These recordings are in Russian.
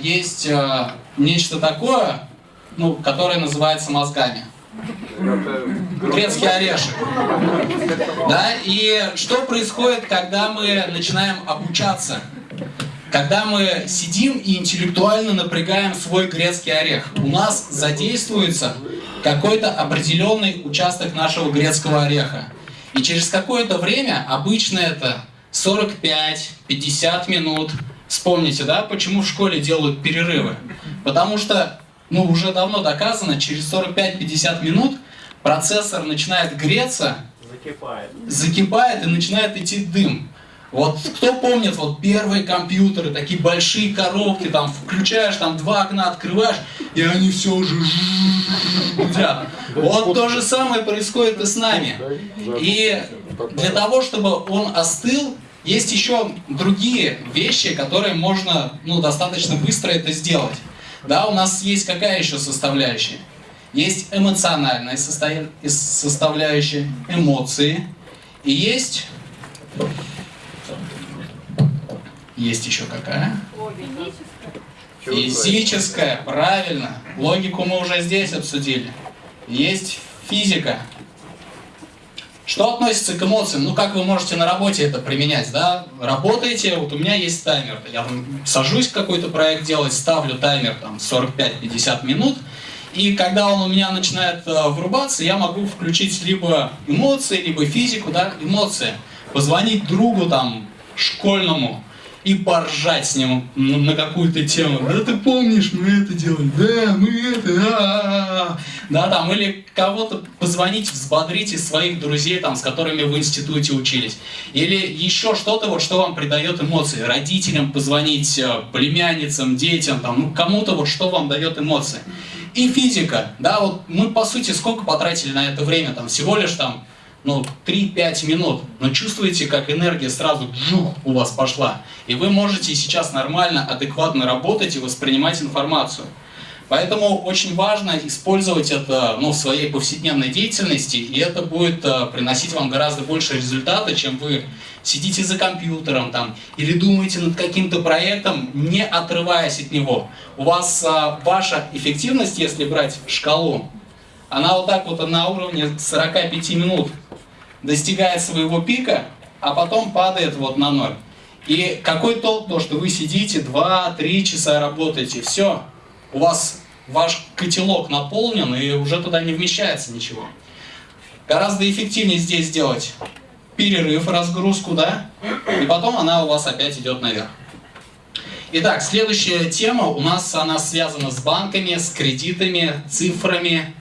есть э, нечто такое, ну, которое называется мозгами. Грецкий орешек. Да? И что происходит, когда мы начинаем обучаться? Когда мы сидим и интеллектуально напрягаем свой грецкий орех, у нас задействуется какой-то определенный участок нашего грецкого ореха. И через какое-то время, обычно это 45-50 минут, вспомните, да, почему в школе делают перерывы? Потому что, ну, уже давно доказано, через 45-50 минут процессор начинает греться, закипает. закипает и начинает идти дым. Вот кто помнит вот первые компьютеры, такие большие коробки, там включаешь, там два окна открываешь, и они все уже гудят. Вот то же самое происходит и с нами. И для того, чтобы он остыл, есть еще другие вещи, которые можно ну, достаточно быстро это сделать. Да, у нас есть какая еще составляющая? Есть эмоциональная составляющая, эмоции. И есть есть еще какая? Физическая, правильно. Логику мы уже здесь обсудили. Есть физика. Что относится к эмоциям? Ну, как вы можете на работе это применять, да? Работаете, вот у меня есть таймер. Я сажусь какой-то проект делать, ставлю таймер там 45-50 минут, и когда он у меня начинает э, врубаться, я могу включить либо эмоции, либо физику, да, эмоции. Позвонить другу там, школьному, и поржать с ним на какую-то тему. Да ты помнишь, мы это делали, да, мы это, а, а, а. да, там, или кого-то позвонить, взбодрить из своих друзей, там, с которыми в институте учились. Или еще что-то, вот, что вам придает эмоции. Родителям позвонить, э, племянницам, детям, там, ну, кому-то, вот, что вам дает эмоции. И физика, да, вот мы, по сути, сколько потратили на это время, там, всего лишь, там, ну, 3-5 минут, но чувствуете, как энергия сразу джух, у вас пошла. И вы можете сейчас нормально, адекватно работать и воспринимать информацию. Поэтому очень важно использовать это ну, в своей повседневной деятельности, и это будет uh, приносить вам гораздо больше результата, чем вы сидите за компьютером там, или думаете над каким-то проектом, не отрываясь от него. У вас uh, ваша эффективность, если брать шкалу, она вот так вот на уровне 45 минут достигает своего пика, а потом падает вот на ноль. И какой толк то, что вы сидите 2-3 часа работаете, все, у вас ваш котелок наполнен и уже туда не вмещается ничего. Гораздо эффективнее здесь сделать перерыв, разгрузку, да, и потом она у вас опять идет наверх. Итак, следующая тема у нас она связана с банками, с кредитами, цифрами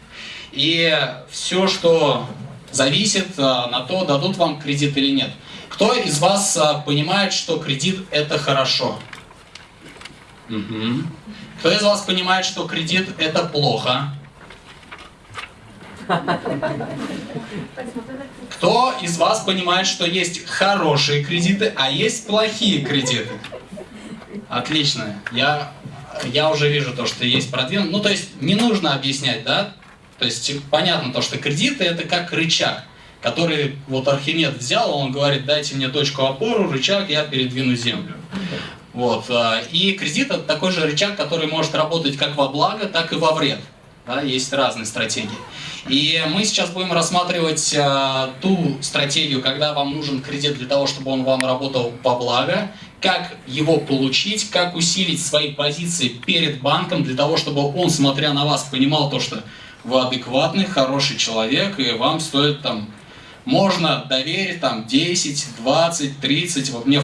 и все, что зависит э, на то, дадут вам кредит или нет. Кто из вас э, понимает, что кредит это хорошо? Угу. Кто из вас понимает, что кредит это плохо? Кто из вас понимает, что есть хорошие кредиты, а есть плохие кредиты? Отлично. Я, я уже вижу то, что есть продвинутые. Ну, то есть не нужно объяснять, да? То есть понятно то, что кредиты это как рычаг, который вот Архимед взял, он говорит, дайте мне точку опору, рычаг, я передвину землю. Вот. А, и кредит это такой же рычаг, который может работать как во благо, так и во вред. Да, есть разные стратегии. И мы сейчас будем рассматривать э, ту стратегию, когда вам нужен кредит для того, чтобы он вам работал во благо, как его получить, как усилить свои позиции перед банком для того, чтобы он, смотря на вас, понимал то, что вы адекватный, хороший человек, и вам стоит там, можно доверить там 10, 20, 30, вот мне